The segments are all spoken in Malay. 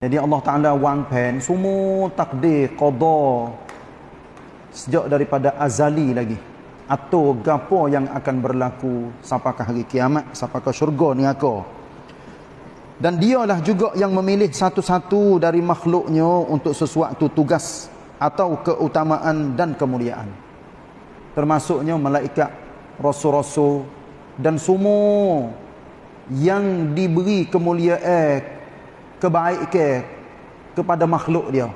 Jadi Allah Ta'ala wang pen semua takdir, qadar sejak daripada azali lagi. Atau gapo yang akan berlaku sampakah hari kiamat, sampakah syurga ni aku. Dan dialah juga yang memilih satu-satu dari makhluknya untuk sesuatu tugas atau keutamaan dan kemuliaan. Termasuknya malaikat, rasul-rasul dan semua yang diberi kemuliaan kebaikan kepada makhluk dia.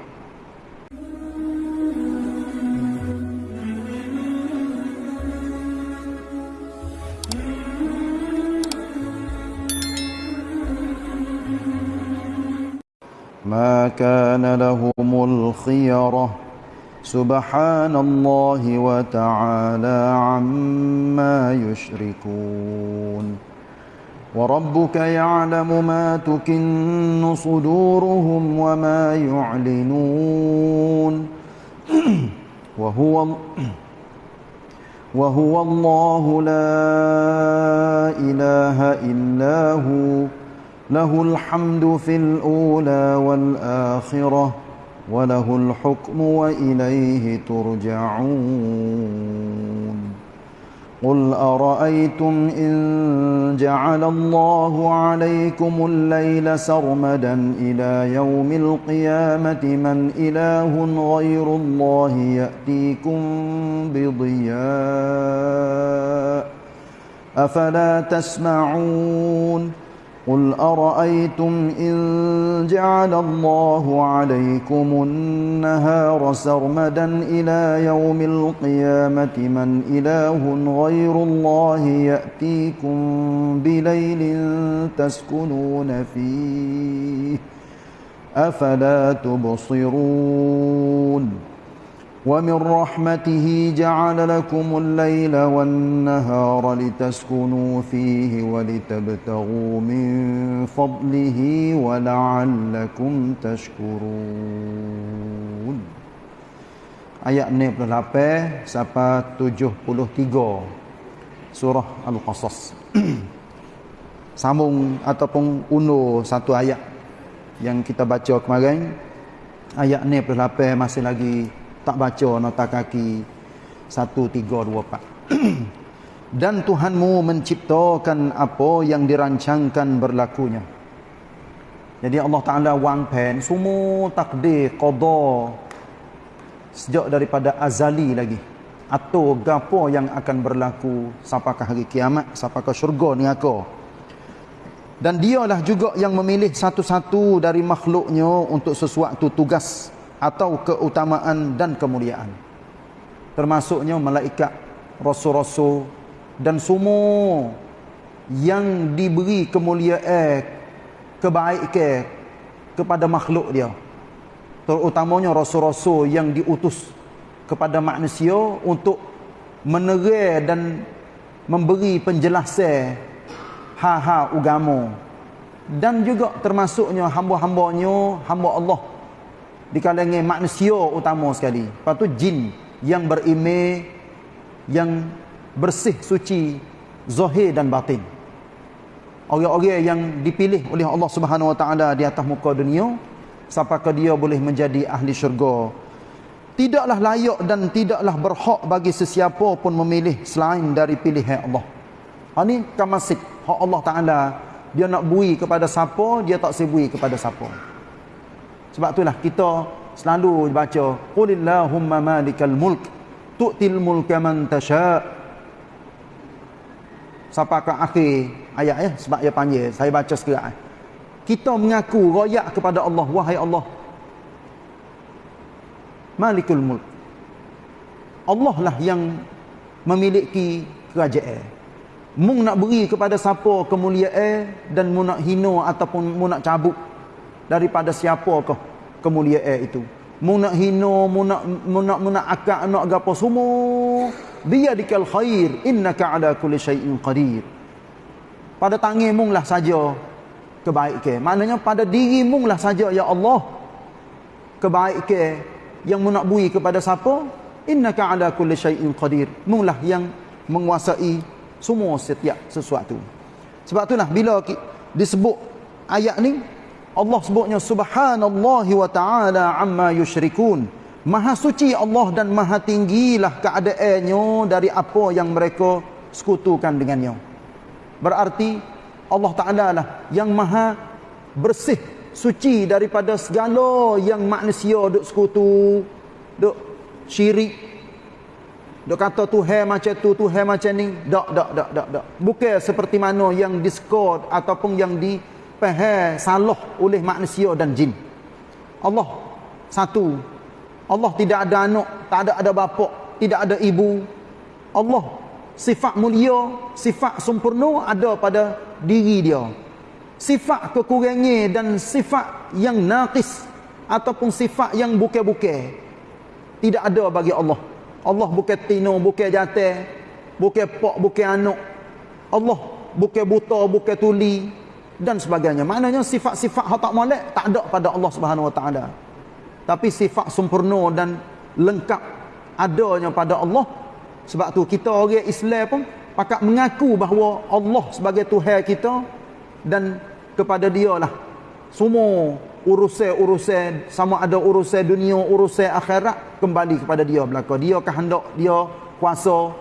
ما كان لهم الخيرة سبحان الله وتعالى عما يشركون وربك يعلم ما تكن صدورهم وما يعلنون. وهو وهو الله لا إله إلا هو. له الحمد في الأولى والآخرة وله الحكم وإليه ترجعون. قل أرأيتم إن جعل الله عليكم الليل سرمدا إلى يوم القيامة من إله غير الله يأتيكم بضياء أفلا تسمعون قل أرأيتم إن جعل الله عليكم النهار سرمدا إلى يوم القيامة من إله غير الله يأتيكم بليل تسكنون فيه أفلا تبصرون ومن رحمته جعل لكم الليل والنهار لتسكنوا فيه ولتبتغوا من فضله ولعلكم تشكرون Ayat 68 sampai 73 surah Al-Qasas. Sambung ataupun undur satu ayat yang kita baca kemarin. Ayat 68 masih lagi tak baca nota kaki. 1 3 2 4 dan Tuhanmu menciptakan apa yang dirancangkan berlakunya. Jadi Allah Taala wang pen semua takdir qada sejak daripada azali lagi. Atau gapo yang akan berlaku sampakah hari kiamat sampakah syurga ni aku dan dialah juga yang memilih satu-satu dari makhluknya untuk sesuatu tugas atau keutamaan dan kemuliaan. Termasuknya malaikat rasul-rasul dan semua yang diberi kemuliaan kebaikan kepada makhluk dia. Terutamanya rasul-rasul yang diutus kepada manusia untuk menerai dan memberi penjelasan ha-ha agama. Dan juga termasuknya hamba-hambanya hamba Allah di kalangan manusia utama sekali. Lepas tu jin yang berimej yang bersih suci zahir dan batin. Orang-orang yang dipilih oleh Allah Subhanahu Wa Taala di atas muka dunia ke dia boleh menjadi ahli syurga. Tidaklah layak dan tidaklah berhak bagi sesiapa pun memilih selain dari pilihan Allah. Ha ni kamasik hak Allah Taala dia nak bui kepada siapa dia tak sebui kepada siapa. Sebab itulah kita selalu baca qulillahumma malikal mulk tu'til mulka man tasha. Sampai ke akhir ayat ya sebab dia panggil saya baca sekarang. Kita mengaku royak kepada Allah wahai Allah. Malikul mulk. Allah lah yang memiliki kerajaan. Mung nak beri kepada siapa kemuliaan dan mu nak hina ataupun mu nak cabut daripada siapakah kemuliaan itu. Mu nak hina mu nak akak nak gapo semua. Biyadikal khair innaka ala kulli syai'in qadir. Pada tanganmu lah saja kebaikan maknanya pada dirimu lah saja ya Allah. Kebaikan yang mu nak bui kepada siapa? Innaka ala kulli syai'in qadir. Mu lah yang menguasai semua setiap sesuatu. Sebab itulah bila disebut ayat ni Allah sebutnya subhanallahi wa ta'ala amma yusyrikun. Maha suci Allah dan maha tinggilah keadaannya dari apa yang mereka sekutukan dengannya. Berarti Allah Ta'ala lah yang maha bersih, suci daripada segala yang manusia duk sekutu, duk syirik, duk kata Tuhan macam tu, Tuhan macam ni. Tak, tak, tak, tak, tak. Bukan seperti mana yang diskod ataupun yang di faham salah oleh manusia dan jin. Allah satu. Allah tidak ada anak, tak ada ada bapa, tidak ada ibu. Allah sifat mulia, sifat sempurna ada pada diri dia. Sifat kekurangan dan sifat yang naqis ataupun sifat yang bukan-bukan tidak ada bagi Allah. Allah bukan tino, bukan jatuh, bukan pak, bukan anak. Allah bukan buta, bukan tuli, dan sebagainya. Maknanya sifat-sifat hak tak molek tak ada pada Allah Subhanahu Wa Taala. Tapi sifat sempurna dan lengkap adanya pada Allah. Sebab tu kita orang Islam pun pakat mengaku bahawa Allah sebagai Tuhan kita dan kepada dia lah semua urusan-urusan sama ada urusan dunia, urusan akhirat kembali kepada dia belaka. Dia kehendak, dia kuasa,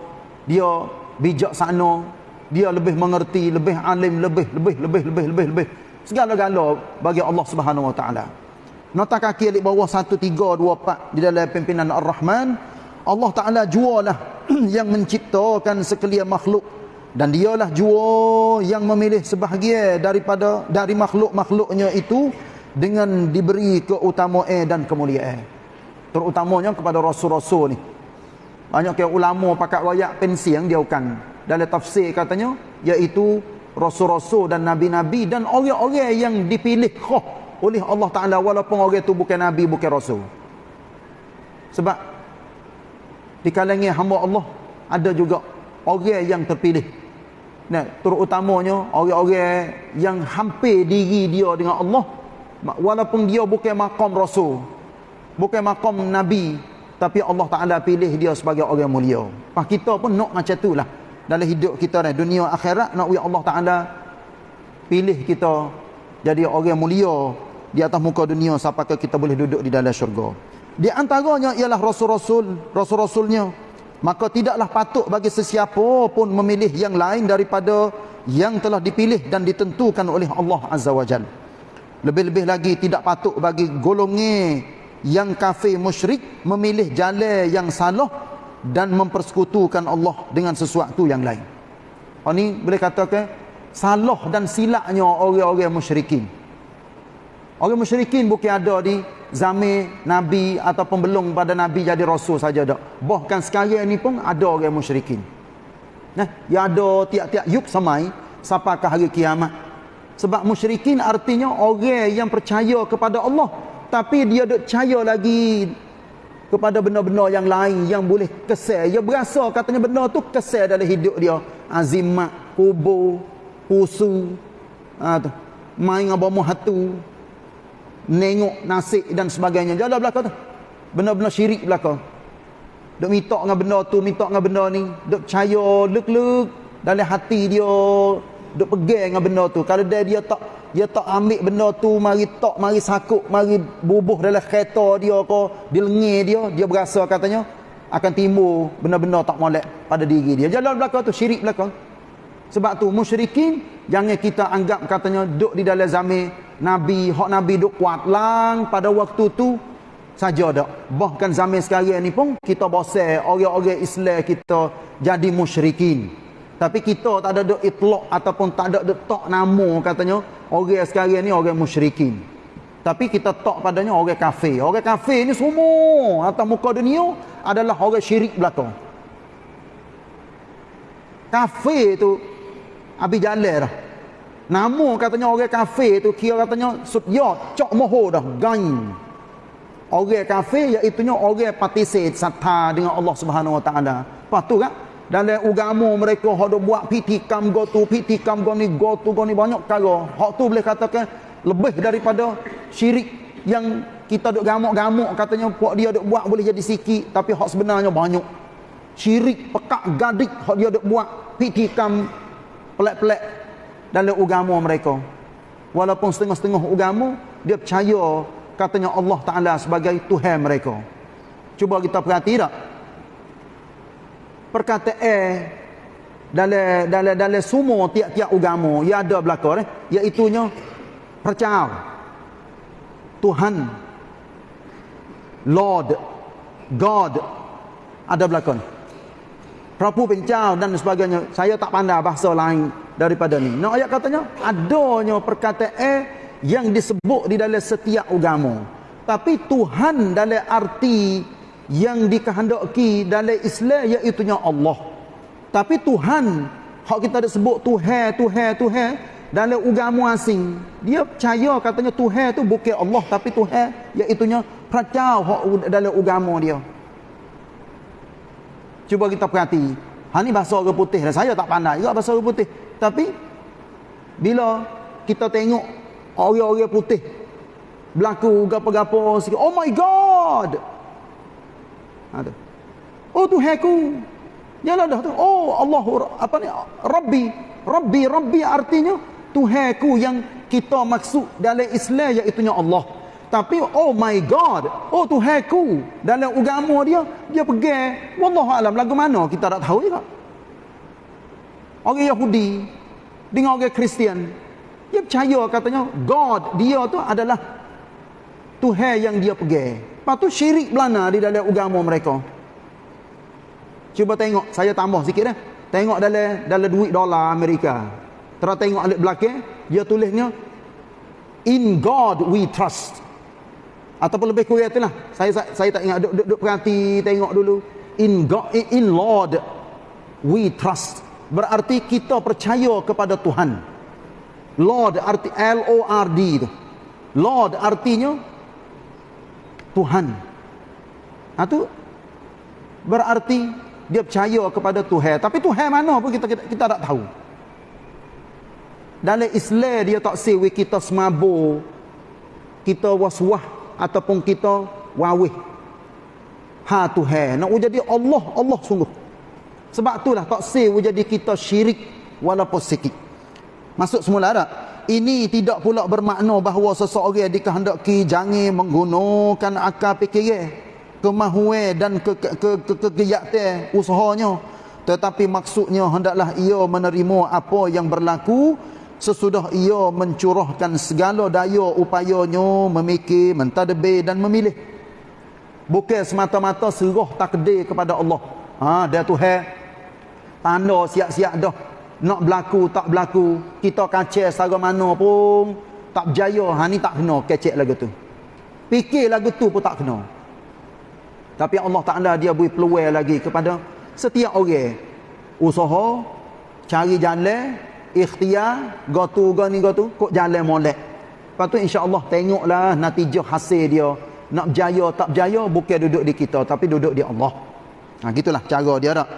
dia bijaksana, dia lebih mengerti, lebih alim, lebih, lebih, lebih, lebih, lebih, lebih. Segala-gala bagi Allah Subhanahu Wa Taala. Nota kaki di bawah 1 3 2 4 di dalam pimpinan Ar-Rahman, Allah Taala jualah yang menciptakan sekalian makhluk dan dialah jua yang memilih sebahagian daripada dari makhluk-makhluknya itu dengan diberi keutamaan dan kemuliaan. Terutamanya kepada rasul-rasul ni. Banyak ke ulama pakat pensi yang dia bukan dalam tafsir katanya iaitu rasul-rasul dan nabi-nabi dan orang-orang yang dipilih khuh oleh Allah Taala walaupun orang itu bukan nabi bukan rasul. Sebab di kalangan hamba Allah ada juga orang yang terpilih. Nah, terutamanya orang-orang yang hampir diri dia dengan Allah walaupun dia bukan makam rasul, bukan makam nabi, tapi Allah Taala pilih dia sebagai orang mulia. Pak kita pun nak macam itulah dalam hidup kita ni dunia akhirat nak wi Allah Taala pilih kita jadi orang mulia di atas muka dunia sampai kita boleh duduk di dalam syurga. Di antaranya ialah rasul-rasul rasul-rasulnya. Maka tidaklah patut bagi sesiapa pun memilih yang lain daripada yang telah dipilih dan ditentukan oleh Allah Azza wa Jal. Lebih-lebih lagi tidak patut bagi golongan yang kafir musyrik memilih jalan yang salah dan mempersekutukan Allah dengan sesuatu yang lain. Oh ni boleh katakan salah dan silapnya orang-orang musyrikin. Orang musyrikin bukan ada di zaman Nabi ataupun belum pada Nabi jadi Rasul saja tak. Bahkan sekarang ni pun ada orang musyrikin. Nah, ya ada tiap-tiap yuk samai sampai ke hari kiamat. Sebab musyrikin artinya orang yang percaya kepada Allah tapi dia tak percaya lagi kepada benda-benda yang lain yang boleh kesal. Dia berasa katanya benda tu kesal dalam hidup dia. Azimat, kubur, pusu, ha, tu. main dengan bomoh hatu, nengok nasi dan sebagainya. Jalan belakang tu. Benda-benda syirik belakang. Duk minta dengan benda tu, minta dengan benda ni. Duk percaya, luk-luk dalam hati dia. Duk pegang dengan benda tu. Kalau dia, dia tak dia tak ambil benda tu mari tok mari sakuk mari bubuh dalam kereta dia ke di lengan dia dia berasa katanya akan timbul benda-benda tak molek pada diri dia. Jalan belakang tu syirik belakang. Sebab tu musyrikin jangan kita anggap katanya duk di dalam zaman nabi hak nabi duk kuat lang pada waktu tu saja dak. Bahkan zaman sekarang ni pun kita bosan orang-orang Islam kita jadi musyrikin tapi kita tak ada duk itlaq ataupun tak ada duk tok nama katanya orang sekarang ni orang musyrikin. Tapi kita tok padanya orang kafir. Orang kafir ni semua atas muka dunia adalah orang syirik belakang. Kafir tu abi jalan dah. Nama katanya orang kafir tu kira katanya ya cok moho dah gain. Orang kafir iaitu orang patisir satha dengan Allah Subhanahu Wa Taala. Lepas tu kan dalam agama mereka hak dok buat pitikam go tu pitikam go ni go tu go ni banyak perkara hak tu boleh katakan lebih daripada syirik yang kita dok gamuk-gamuk katanya puak dia dok buat boleh jadi sikit tapi hak sebenarnya banyak. Syirik pekak gadik hak dia dok buat pitikam pelak-pelak dalam agama mereka. Walaupun setengah-setengah agama dia percaya katanya Allah Taala sebagai Tuhan mereka. Cuba kita perhati tak perkataan dalam dalam dalam semua tiap-tiap agama yang ada belaka eh. Iaitu nya percaya Tuhan. Lord. God. Ada belakang. Prabu Pencau dan sebagainya. Saya tak pandai bahasa lain daripada ni. Nak ayat katanya adanya perkataan yang disebut di dalam setiap agama tapi Tuhan dalam arti yang dikehendaki dalam Islam iaitu Allah. Tapi Tuhan hak kita ada sebut Tuhan Tuhan Tuhan dalam agama asing dia percaya katanya Tuhan tu bukan Allah tapi Tuhan iaitu percaya dalam agama dia. Cuba kita perhati. Ha ni bahasa orang putih dan saya tak pandai juga bahasa orang putih. Tapi bila kita tengok orang-orang putih berlaku gapo-gapo sikit oh my god ada oh Tuhan ku Yalah dah tu. Oh Allah apa ni? Rabbi, Rabbi, Rabbi artinya Tuhanku yang kita maksud dalam Islam iaitu Allah. Tapi oh my God, oh Tuhanku dalam agama dia dia pergi wallahu alam lagu mana kita tak tahu juga. Orang Yahudi dengan orang Kristian dia percaya katanya God dia tu adalah Tuhan yang dia pergi. Lepas tu syirik belana di dalam agama mereka. Cuba tengok, saya tambah sikit dah. Tengok dalam dalam duit dolar Amerika. Terus tengok alik belakang, dia tulisnya In God we trust. Ataupun lebih kurang itulah. Saya, saya saya tak ingat duk, duk, duk perhati tengok dulu. In God in Lord we trust. Berarti kita percaya kepada Tuhan. Lord arti L O R D itu. Lord artinya Tuhan. Nah tu berarti dia percaya kepada Tuhan. Tapi Tuhan mana pun kita kita, kita tak tahu. Dalam Islam dia tak sewi kita semabur kita waswah ataupun kita wawih. Ha Tuhan nak jadi Allah Allah sungguh. Sebab itulah tak sewi jadi kita syirik walaupun sikit. Masuk semula tak ini tidak pula bermakna bahawa seseorang dikehendaki jangan menggunakan akal fikir kemahuan dan ke ke ke, ke, ke, ke usahanya tetapi maksudnya hendaklah ia menerima apa yang berlaku sesudah ia mencurahkan segala daya upayanya memikir, mentadbir dan memilih. Bukan semata-mata serah takdir kepada Allah. Ha, dia Tuhan tanda siap-siap dah. Nak berlaku, tak berlaku. Kita kacau secara mana pun tak berjaya. Ha, ni tak kena kecek lagu tu. Fikir lagu tu pun tak kena. Tapi Allah Ta'ala dia beri peluang lagi kepada setiap orang. Usaha, cari jalan, ikhtiar gotu gani gotu kok jalan molek lepas tu insyaallah tengoklah natijah hasil dia nak berjaya tak berjaya bukan duduk di kita tapi duduk di Allah ha gitulah cara dia dak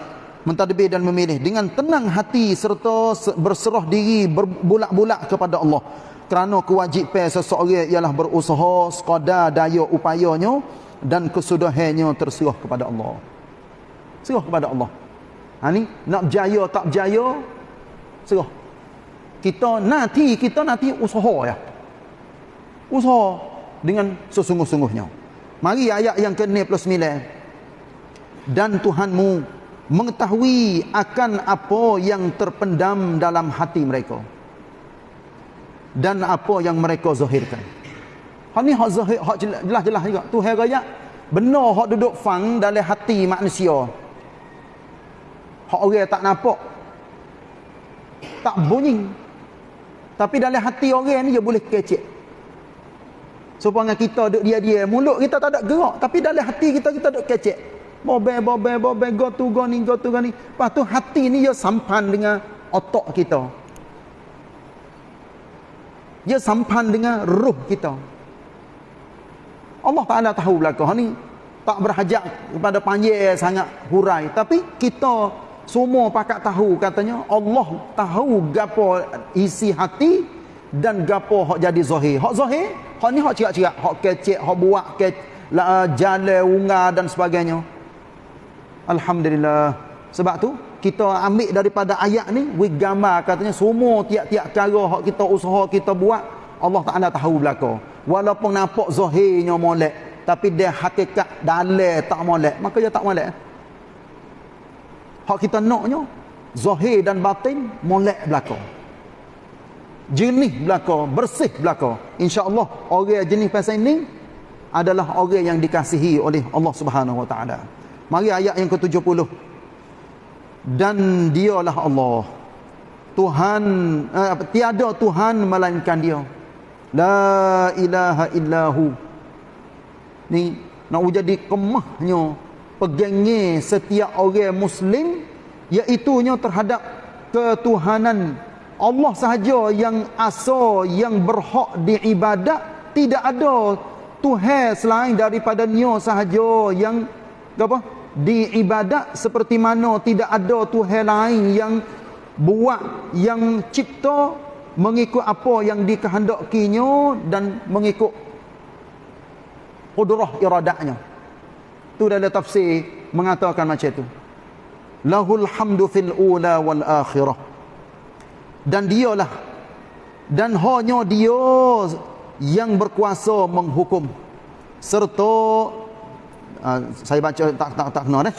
mentadbir dan memilih dengan tenang hati serta berserah diri berbulak-bulak kepada Allah. Kerana kewajipan seseorang ialah berusaha sekadar daya upayanya dan kesudahannya terserah kepada Allah. Serah kepada Allah. Ha ni nak berjaya tak berjaya serah. Kita nanti kita nanti usaha ya. Usaha dengan sesungguh-sungguhnya. Mari ayat yang ke-9 dan Tuhanmu mengetahui akan apa yang terpendam dalam hati mereka dan apa yang mereka zahirkan hak ni hak zahir hak jelas-jelas juga Tuhan raya benar hak duduk fang dalam hati manusia hak orang tak nampak tak bunyi tapi dalam hati orang ni dia boleh kecek. Supaya kita duduk dia-dia. Mulut kita tak ada gerak. Tapi dalam hati kita, kita duduk kecek. Bobe, bobe, bobe, go to go ni, go to go ni. Lepas tu hati ni dia sampan dengan otak kita. Dia sampan dengan ruh kita. Allah Ta'ala tahu belakang ni. Tak berhajat kepada panjang sangat hurai. Tapi kita semua pakat tahu katanya Allah tahu gapo isi hati dan gapo hak jadi zahir. Hak zahir, hak ni hak ciak-ciak, hak kecek, hak buat ke la unga dan sebagainya. Alhamdulillah. Sebab tu kita ambil daripada ayat ni we gambar. Katanya semua tiap-tiap cara hak kita usaha kita buat Allah Taala tahu belaka. Walaupun nampak zahirnya molek tapi dia hakikat dalam tak molek. Maka dia tak molek. Hak kita naknya zahir dan batin molek belaka. Jernih belaka bersih belaka. Insyaallah orang jenis pasal ini adalah orang yang dikasihi oleh Allah Subhanahu wa taala mari ayat yang ke-70. Dan dialah Allah. Tuhan eh, tiada Tuhan melainkan dia. La ilaha illahu. Ni nak jadi kemahnya pegangnya setiap orang muslim iaitu terhadap ketuhanan. Allah sahaja yang asal yang berhak diibadat. Tidak ada Tuhan selain daripada Nya sahaja yang apa diibadat seperti mana tidak ada Tuhan lain yang buat yang cipta mengikut apa yang dikehendakinya dan mengikut qudrah iradahnya. Tu dalam tafsir mengatakan macam tu. Lahul hamdu fil ula wal akhirah. Dan dialah dan hanya dia yang berkuasa menghukum serta Ah, saya baca tak tak tak kena eh.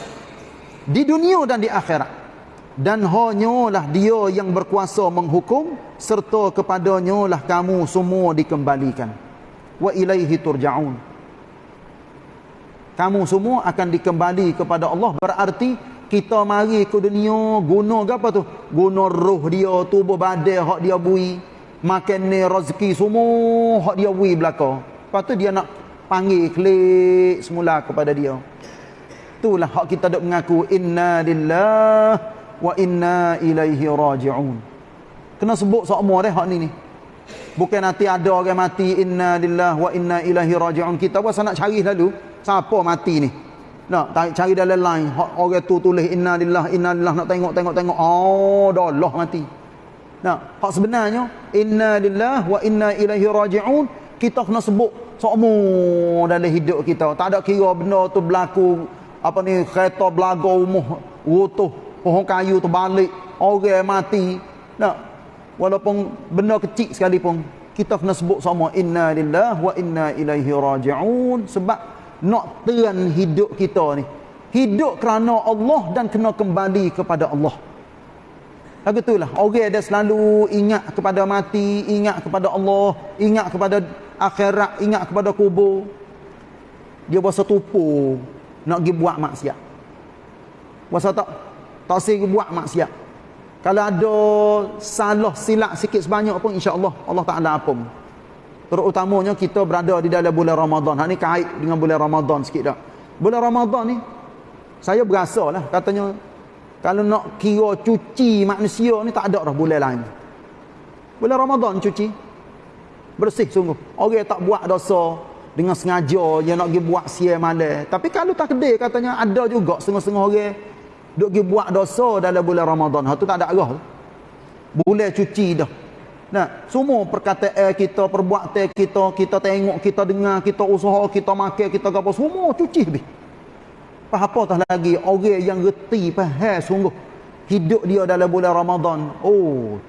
Di dunia dan di akhirat. Dan hanyalah dia yang berkuasa menghukum serta kepadanya lah kamu semua dikembalikan. Wa ilaihi turja'un. Kamu semua akan dikembali kepada Allah berarti kita mari ke dunia guna apa tu? Guna roh dia, tubuh badan hak dia bui, makan ni rezeki semua hak dia bui belaka. Lepas tu dia nak panggil klik semula kepada dia. Itulah hak kita dok mengaku inna lillah wa inna ilaihi raji'un. Kena sebut semua dah hak ni ni. Bukan nanti ada orang mati inna lillah wa inna ilaihi raji'un. Kita pun nak cari lalu siapa mati ni? Nak cari dalam line orang tu tulis inna lillah inna lillah. Nak tengok tengok tengok. Oh dah Allah mati. Nak hak sebenarnya inna lillah wa inna ilaihi raji'un. Kita kena sebut semua dalam hidup kita. Tak ada kira benda tu berlaku apa ni kereta belaga umuh rutuh pohon kayu tu balik orang mati. Nak walaupun benda kecil sekalipun kita kena sebut sama inna lillah wa inna ilaihi raji'un. Sebab nak teran hidup kita ni hidup kerana Allah dan kena kembali kepada Allah. Lagu itulah orang dia selalu ingat kepada mati, ingat kepada Allah, ingat kepada akhirat ingat kepada kubur dia berasa tupu nak pergi buat maksiat. Berasa tak tak sih buat maksiat. Kalau ada salah silap sikit sebanyak pun insya-Allah Allah Taala ampun. Terutamanya kita berada di dalam bulan Ramadan. Ha ni kait dengan bulan Ramadan sikit dah. Bulan Ramadan ni saya berasa lah katanya kalau nak kira cuci manusia ni tak ada dah bulan lain. Bulan Ramadan cuci bersih sungguh. Orang tak buat dosa dengan sengaja yang nak pergi buat sia malam tapi kalau tak kedai katanya ada juga setengah-setengah orang duk pergi buat dosa dalam bulan Ramadan. Ha tu tak ada arah. Boleh cuci dah. Nah semua perkataan kita perbuatan kita kita tengok kita dengar kita usaha kita makan kita apa semua cuci habis. Apa tak lagi? Orang yang reti faham sungguh. Hidup dia dalam bulan Ramadan. Oh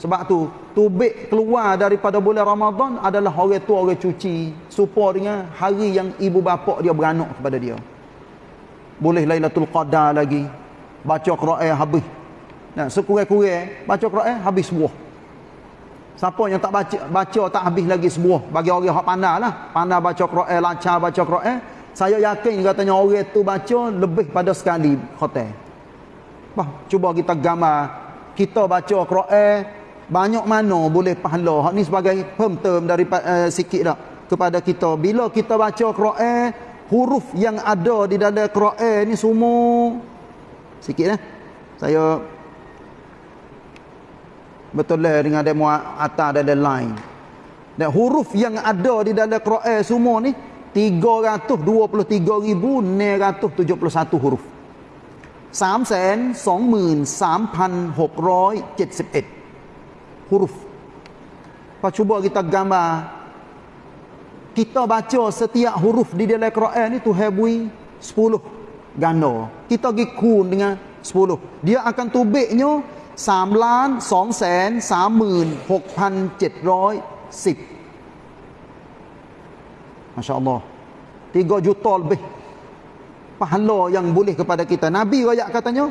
sebab tu, tubik keluar daripada bulan Ramadan adalah orang tua orang cuci. Supaya dengan hari yang ibu bapa dia beranak kepada dia. Boleh Lailatul Qadar lagi. Baca Quran habis. Nah, sekurang-kurang baca Quran habis sebuah. Siapa yang tak baca baca tak habis lagi sebuah bagi orang hak pandai lah. Pandai baca Quran, lancar baca Quran. Saya yakin katanya orang tu baca lebih pada sekali khotim. Bah, cuba kita gambar kita baca Quran banyak mana boleh pahala. Hak ni sebagai pemterm dari uh, sikit dah kepada kita. Bila kita baca Quran huruf yang ada di dalam Quran ni semua. Sikit eh. Saya betul lah dengan demo atas dan lain dan huruf yang ada di dalam Quran semua ni 323,971 huruf. 323,671 huruf. Pak cuba kita gambar kita baca setiap huruf di dalam Quran ni tu hebui 10 ganda. Kita pergi kun dengan 10. Dia akan tubiknya 3 2 3 6 6 7 10 Masya Allah. Tiga juta lebih. Pahala yang boleh kepada kita. Nabi rakyat katanya.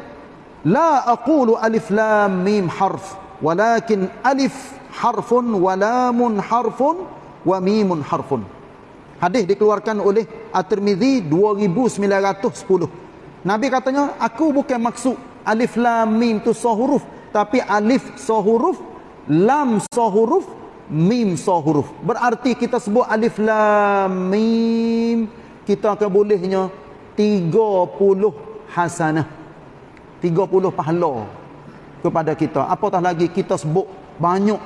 La aqulu alif lam mim harf. Walakin alif harfun walamun harfun wa mimun harfun. Hadis dikeluarkan oleh At-Tirmizi 2910. Nabi katanya, aku bukan maksud alif lam mim tu sahuruf, tapi alif sahuruf, lam sahuruf, mim sahuruf. Berarti kita sebut alif lam mim, kita akan bolehnya 30 hasanah. 30 pahala kepada kita. Apatah lagi kita sebut banyak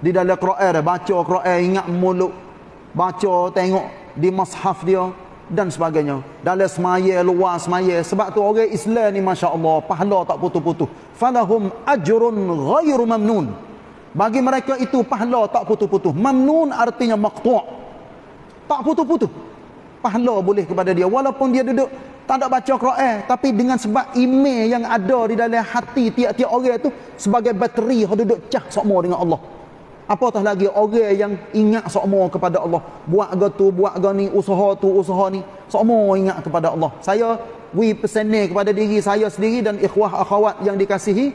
di dalam Quran baca Quran ingat mulut baca tengok di mushaf dia dan sebagainya. Dalam semaya, luar semaya. Sebab tu orang Islam ni Masya Allah, pahala tak putus-putus. Falahum ajrun ghairu mamnun. Bagi mereka itu pahala tak putus-putus. Mamnun artinya maqtu' Tak putus-putus. Pahala boleh kepada dia. Walaupun dia duduk tak ada baca Quran. Tapi dengan sebab email yang ada di dalam hati tiap-tiap orang itu sebagai bateri yang duduk cah semua dengan Allah. Apatah lagi orang yang ingat semua kepada Allah. Buat ke tu, buat ke ni, usaha tu, usaha ni. Semua ingat kepada Allah. Saya we pesannya kepada diri saya sendiri dan ikhwah akhwat yang dikasihi.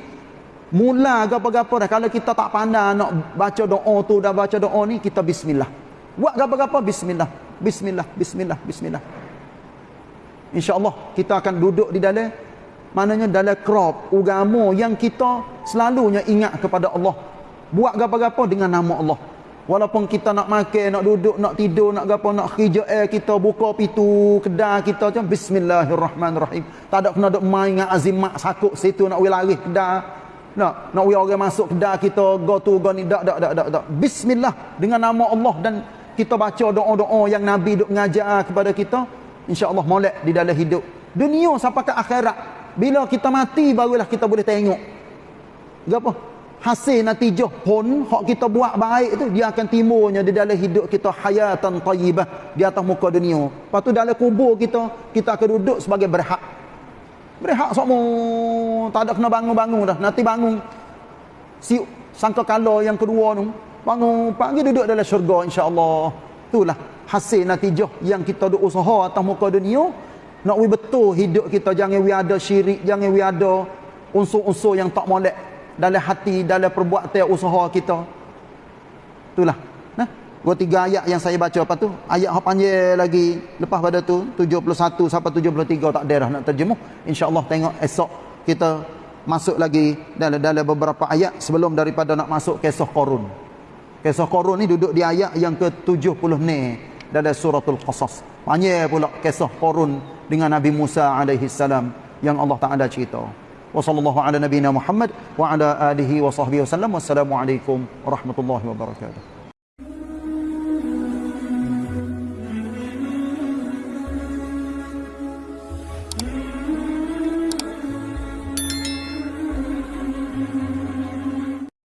Mula gapa-gapa dah. Kalau kita tak pandai nak baca doa tu dan baca doa ni, kita bismillah. Buat gapa-gapa, bismillah. Bismillah, bismillah, bismillah. InsyaAllah kita akan duduk di dalam Maknanya dalam crop agama yang kita selalunya ingat kepada Allah. Buat apa-apa dengan nama Allah. Walaupun kita nak makan nak duduk nak tidur nak gapo nak kerja air kita buka pintu kedai kita macam bismillahirrahmanirrahim. Tak ada kena duk main dengan azimat sakuk situ nak we lari kedai. Nak nak we orang masuk kedai kita go to go ni dak dak dak dak. Bismillah dengan nama Allah dan kita baca doa-doa yang nabi duk ngajar kepada kita insyaallah molek di dalam hidup dunia sampai ke akhirat bila kita mati barulah kita boleh tengok gapo hasil natijah pun hak kita buat baik tu dia akan timbulnya di dalam hidup kita hayatan tayyibah di atas muka dunia. Lepas tu dalam kubur kita kita akan duduk sebagai berhak. Berhak semua tak ada kena bangun-bangun dah. Nanti bangun si sangka kala yang kedua tu bangun pagi duduk dalam syurga insya-Allah. Itulah hasil natijah yang kita duk usaha atas muka dunia. Nak we betul hidup kita jangan we ada syirik, jangan we ada unsur-unsur yang tak molek dalam hati dalam perbuatan usaha kita. Itulah. Nah dua tiga ayat yang saya baca. Apa tu ayat hak panjang lagi. Lepas pada tu 71 sampai 73 tak ada dah nak terjemuh. Insyaallah tengok esok kita masuk lagi dalam dalam beberapa ayat sebelum daripada nak masuk kisah Qarun Kisah Korun ni duduk di ayat yang ke-70 ni dalam suratul Qasas. Panjang pula kisah Korun dengan Nabi Musa alaihi salam yang Allah Taala cerita. Wassallallahu ala nabiyyina Muhammad wa ala alihi wa sahbihi wasallam. Wassalamualaikum warahmatullahi wabarakatuh.